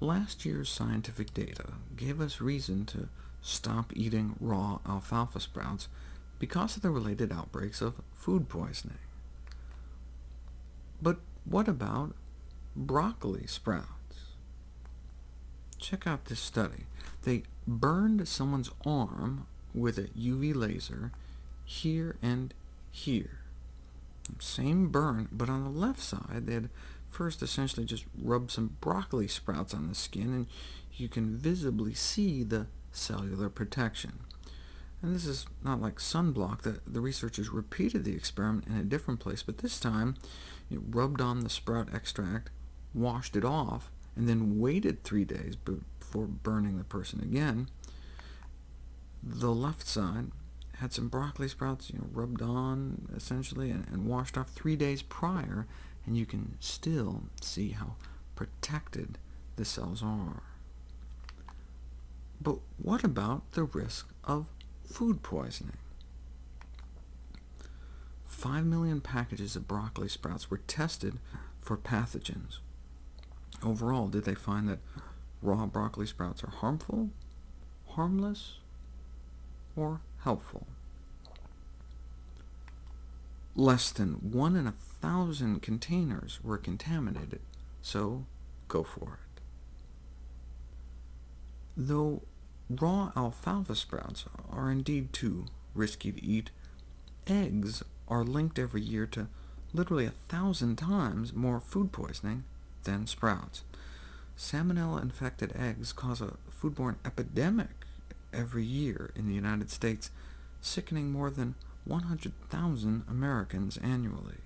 Last year's scientific data gave us reason to stop eating raw alfalfa sprouts because of the related outbreaks of food poisoning. But what about broccoli sprouts? Check out this study. They burned someone's arm with a UV laser here and here. Same burn, but on the left side they had first essentially just rubbed some broccoli sprouts on the skin, and you can visibly see the cellular protection. And this is not like sunblock. The, the researchers repeated the experiment in a different place, but this time it rubbed on the sprout extract, washed it off, and then waited three days before burning the person again. The left side had some broccoli sprouts you know, rubbed on, essentially, and, and washed off three days prior, and you can still see how protected the cells are. But what about the risk of food poisoning? Five million packages of broccoli sprouts were tested for pathogens. Overall, did they find that raw broccoli sprouts are harmful, harmless, or helpful. Less than one in a thousand containers were contaminated, so go for it. Though raw alfalfa sprouts are indeed too risky to eat, eggs are linked every year to literally a thousand times more food poisoning than sprouts. Salmonella-infected eggs cause a foodborne epidemic every year in the United States, sickening more than 100,000 Americans annually.